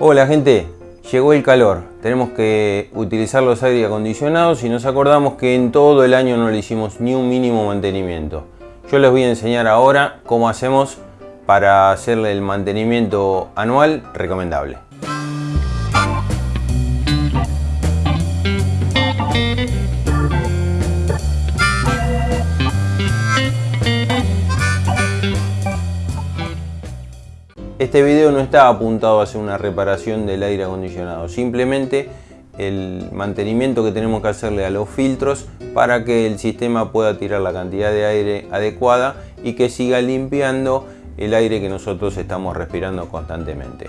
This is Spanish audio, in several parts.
Hola gente, llegó el calor, tenemos que utilizar los aire acondicionados y nos acordamos que en todo el año no le hicimos ni un mínimo mantenimiento. Yo les voy a enseñar ahora cómo hacemos para hacerle el mantenimiento anual recomendable. Este video no está apuntado a hacer una reparación del aire acondicionado, simplemente el mantenimiento que tenemos que hacerle a los filtros para que el sistema pueda tirar la cantidad de aire adecuada y que siga limpiando el aire que nosotros estamos respirando constantemente.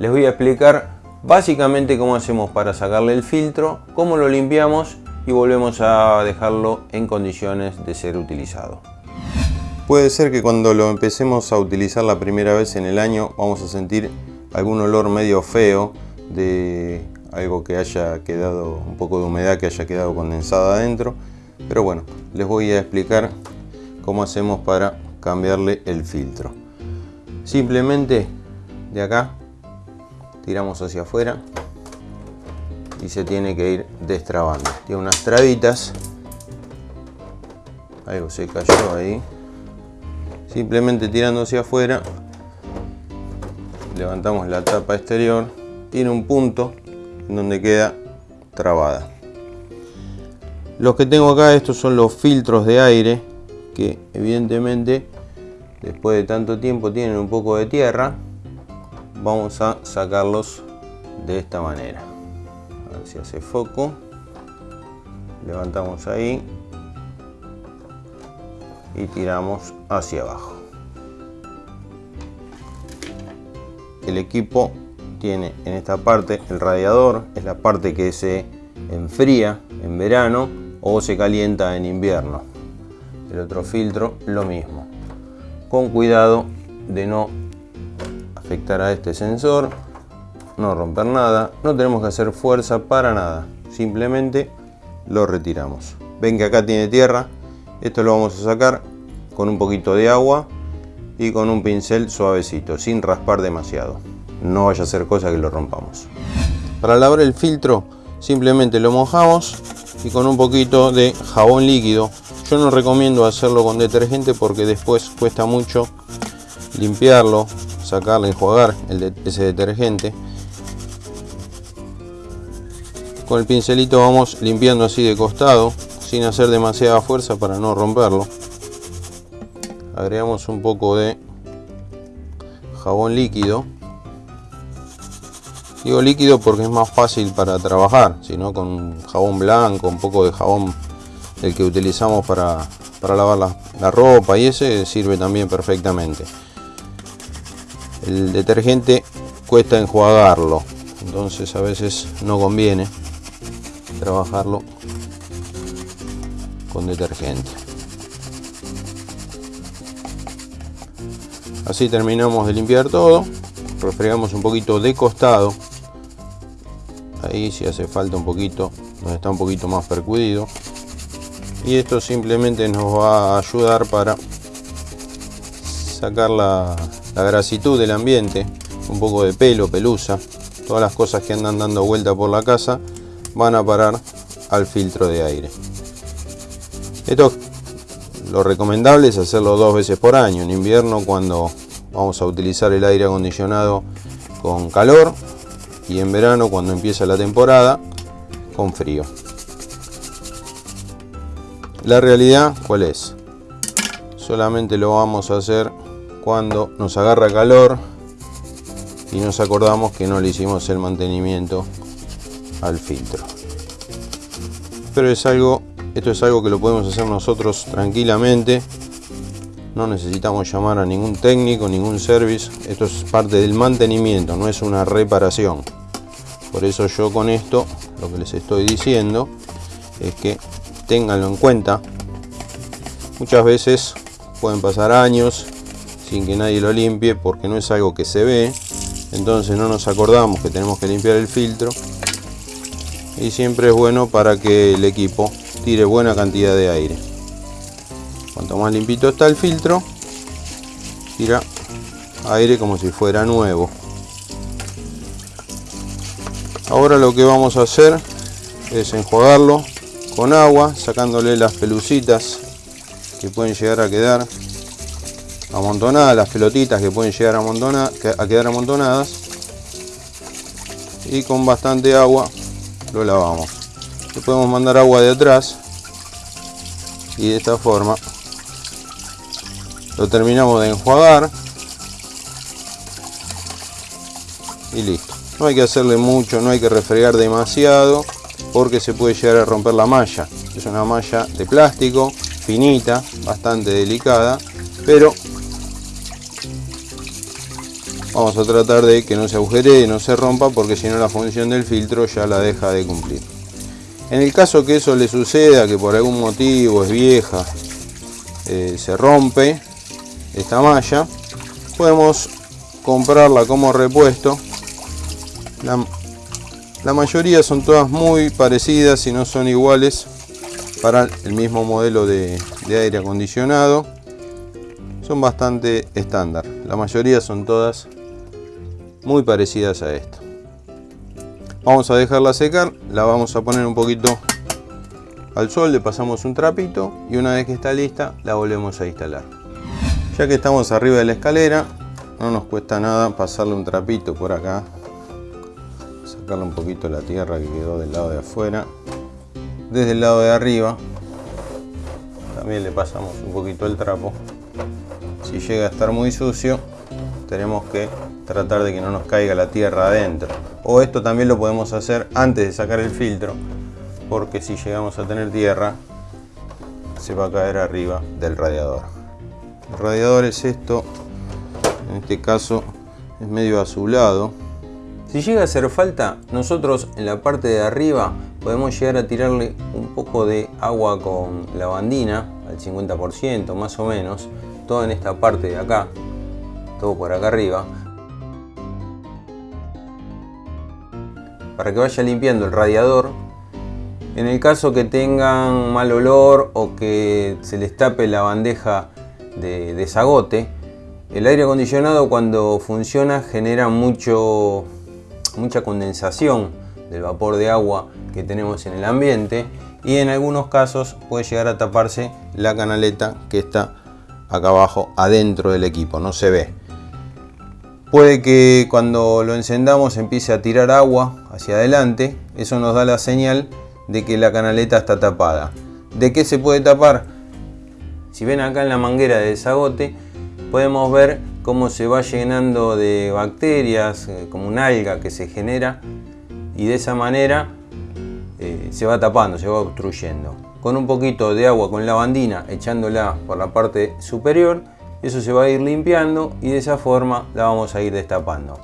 Les voy a explicar básicamente cómo hacemos para sacarle el filtro, cómo lo limpiamos y volvemos a dejarlo en condiciones de ser utilizado. Puede ser que cuando lo empecemos a utilizar la primera vez en el año vamos a sentir algún olor medio feo de algo que haya quedado, un poco de humedad que haya quedado condensada adentro. Pero bueno, les voy a explicar cómo hacemos para cambiarle el filtro. Simplemente de acá tiramos hacia afuera y se tiene que ir destrabando. Tiene unas trabitas, algo se cayó ahí simplemente tirando hacia afuera levantamos la tapa exterior tiene un punto donde queda trabada. Los que tengo acá estos son los filtros de aire que evidentemente después de tanto tiempo tienen un poco de tierra. Vamos a sacarlos de esta manera. A ver si hace foco. Levantamos ahí y tiramos hacia abajo. El equipo tiene en esta parte el radiador, es la parte que se enfría en verano o se calienta en invierno. El otro filtro lo mismo. Con cuidado de no afectar a este sensor, no romper nada, no tenemos que hacer fuerza para nada, simplemente lo retiramos. Ven que acá tiene tierra, esto lo vamos a sacar con un poquito de agua y con un pincel suavecito, sin raspar demasiado. No vaya a ser cosa que lo rompamos. Para lavar el filtro simplemente lo mojamos y con un poquito de jabón líquido. Yo no recomiendo hacerlo con detergente porque después cuesta mucho limpiarlo, sacarle, enjuagar el ese detergente. Con el pincelito vamos limpiando así de costado sin hacer demasiada fuerza para no romperlo agregamos un poco de jabón líquido. Digo líquido porque es más fácil para trabajar sino con jabón blanco un poco de jabón el que utilizamos para, para lavar la, la ropa y ese sirve también perfectamente. El detergente cuesta enjuagarlo entonces a veces no conviene trabajarlo detergente. Así terminamos de limpiar todo, refregamos un poquito de costado, ahí si hace falta un poquito, nos está un poquito más percudido. Y esto simplemente nos va a ayudar para sacar la, la grasitud del ambiente, un poco de pelo, pelusa, todas las cosas que andan dando vuelta por la casa van a parar al filtro de aire. Esto lo recomendable es hacerlo dos veces por año. En invierno cuando vamos a utilizar el aire acondicionado con calor y en verano cuando empieza la temporada con frío. La realidad, ¿cuál es? Solamente lo vamos a hacer cuando nos agarra calor y nos acordamos que no le hicimos el mantenimiento al filtro. Pero es algo esto es algo que lo podemos hacer nosotros tranquilamente. No necesitamos llamar a ningún técnico, ningún service. Esto es parte del mantenimiento, no es una reparación. Por eso yo con esto lo que les estoy diciendo es que ténganlo en cuenta. Muchas veces pueden pasar años sin que nadie lo limpie porque no es algo que se ve. Entonces no nos acordamos que tenemos que limpiar el filtro. Y siempre es bueno para que el equipo tire buena cantidad de aire. Cuanto más limpito está el filtro, tira aire como si fuera nuevo. Ahora lo que vamos a hacer es enjuagarlo con agua, sacándole las pelucitas que pueden llegar a quedar amontonadas, las pelotitas que pueden llegar a, a quedar amontonadas y con bastante agua lo lavamos. Le podemos mandar agua de atrás y de esta forma lo terminamos de enjuagar y listo. No hay que hacerle mucho, no hay que refregar demasiado porque se puede llegar a romper la malla. Es una malla de plástico, finita, bastante delicada, pero vamos a tratar de que no se agujere, no se rompa, porque si no la función del filtro ya la deja de cumplir. En el caso que eso le suceda, que por algún motivo es vieja, eh, se rompe esta malla, podemos comprarla como repuesto la, mayoría son todas muy parecidas y no son iguales para el mismo modelo de, aire acondicionado. Son bastante estándar. La mayoría son todas muy parecidas a esta. Vamos a dejarla secar, la vamos a poner un poquito al sol, le pasamos un trapito y una vez que está lista la volvemos a instalar. Ya que estamos arriba de la escalera, no nos cuesta nada pasarle un trapito por acá sacarle un poquito la tierra que quedó del lado de afuera desde el lado de arriba también le pasamos un poquito el trapo si llega a estar muy sucio tenemos que tratar de que no nos caiga la tierra adentro. O esto también lo podemos hacer antes de sacar el filtro porque si llegamos a tener tierra se va a caer arriba del radiador. El radiador es esto en este caso es medio azulado. Si llega a hacer falta, nosotros en la parte de arriba podemos llegar a tirarle un poco de agua con lavandina, al 50% más o menos, todo en esta parte de acá, todo por acá arriba, para que vaya limpiando el radiador. En el caso que tengan mal olor o que se les tape la bandeja de desagote, el aire acondicionado cuando funciona genera mucho mucha condensación del vapor de agua que tenemos en el ambiente y en algunos casos puede llegar a taparse la canaleta que está acá abajo adentro del equipo, no se ve. Puede que cuando lo encendamos empiece a tirar agua hacia adelante, eso nos da la señal de que la canaleta está tapada. ¿De qué se puede tapar? Si ven acá en la manguera de desagote, podemos ver cómo se va llenando de bacterias, eh, como un alga que se genera y de esa manera eh, se va tapando, se va obstruyendo. Con un poquito de agua con lavandina echándola por la parte superior, eso se va a ir limpiando y de esa forma la vamos a ir destapando.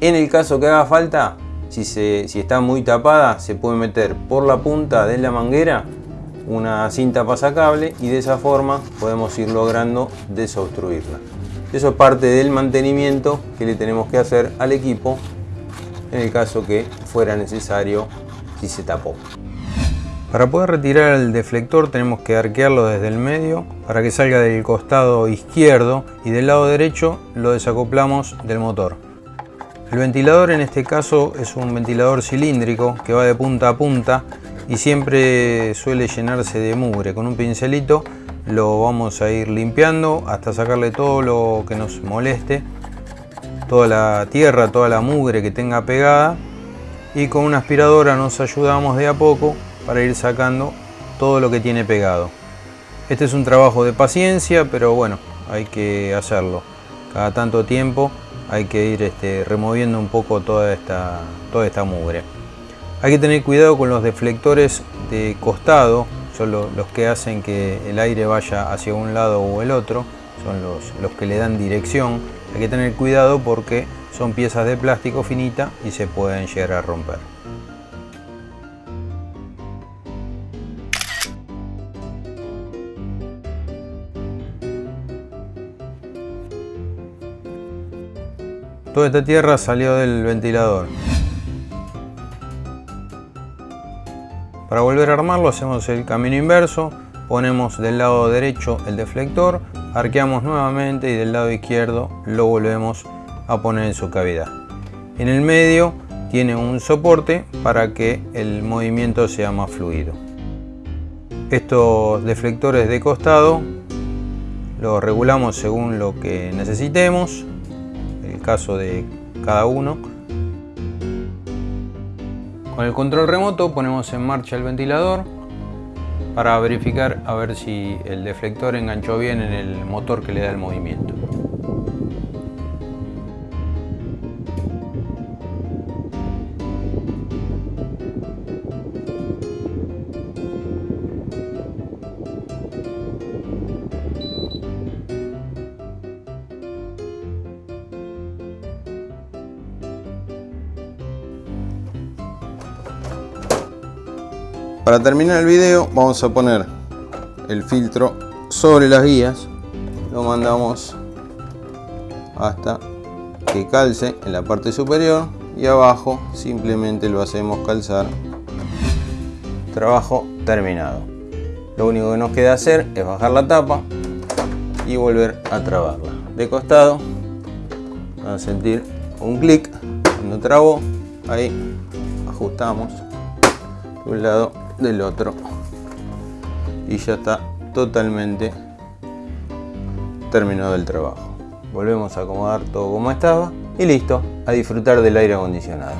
En el caso que haga falta, si, está muy tapada, se puede meter por la punta de la manguera una cinta pasacable y de esa forma podemos ir logrando desobstruirla. Eso es parte del mantenimiento que le tenemos que hacer al equipo en el caso que fuera necesario si se tapó. Para poder retirar el deflector tenemos que arquearlo desde el medio para que salga del costado izquierdo y del lado derecho lo desacoplamos del motor. El ventilador en este caso es un ventilador cilíndrico que va de punta a punta y siempre suele llenarse de mugre. Con un pincelito lo vamos a ir limpiando hasta sacarle todo lo que nos moleste toda la tierra, toda la mugre que tenga pegada y con una aspiradora nos ayudamos de a poco para ir sacando todo lo que tiene pegado este es un trabajo de paciencia pero bueno hay que hacerlo cada tanto tiempo hay que ir este, removiendo un poco toda esta, toda esta mugre hay que tener cuidado con los deflectores de costado son los, que hacen que el aire vaya hacia un lado o el otro, son los, los que le dan dirección. Hay que tener cuidado porque son piezas de plástico finita y se pueden llegar a romper. Toda esta tierra salió del ventilador. Para volver a armarlo hacemos el camino inverso, ponemos del lado derecho el deflector, arqueamos nuevamente y del lado izquierdo lo volvemos a poner en su cavidad. En el medio tiene un soporte para que el movimiento sea más fluido. Estos deflectores de costado los regulamos según lo que necesitemos, caso de cada uno. Con el control remoto ponemos en marcha el ventilador para verificar a ver si el deflector enganchó bien en el motor que le da el movimiento. Para terminar el video vamos a poner el filtro sobre las guías. Lo mandamos hasta que calce en la parte superior y abajo simplemente lo hacemos calzar. Trabajo terminado. Lo único que nos queda hacer es bajar la tapa y volver a trabarla. De costado van a sentir un clic cuando trabo. Ahí ajustamos de un lado del otro y ya está totalmente terminado el trabajo volvemos a acomodar todo como estaba y listo, a disfrutar del aire acondicionado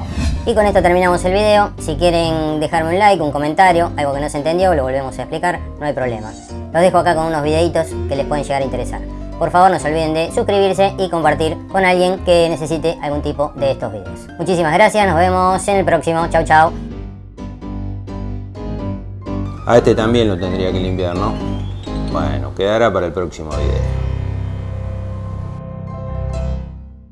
y con esto terminamos el video si quieren dejarme un like, un comentario algo que no se entendió, lo volvemos a explicar no hay problema los dejo acá con unos videitos que les pueden llegar a interesar por favor no se olviden de suscribirse y compartir con alguien que necesite algún tipo de estos videos. Muchísimas gracias, nos vemos en el próximo. Chau chau. A este también lo tendría que limpiar, ¿no? Bueno, quedará para el próximo video.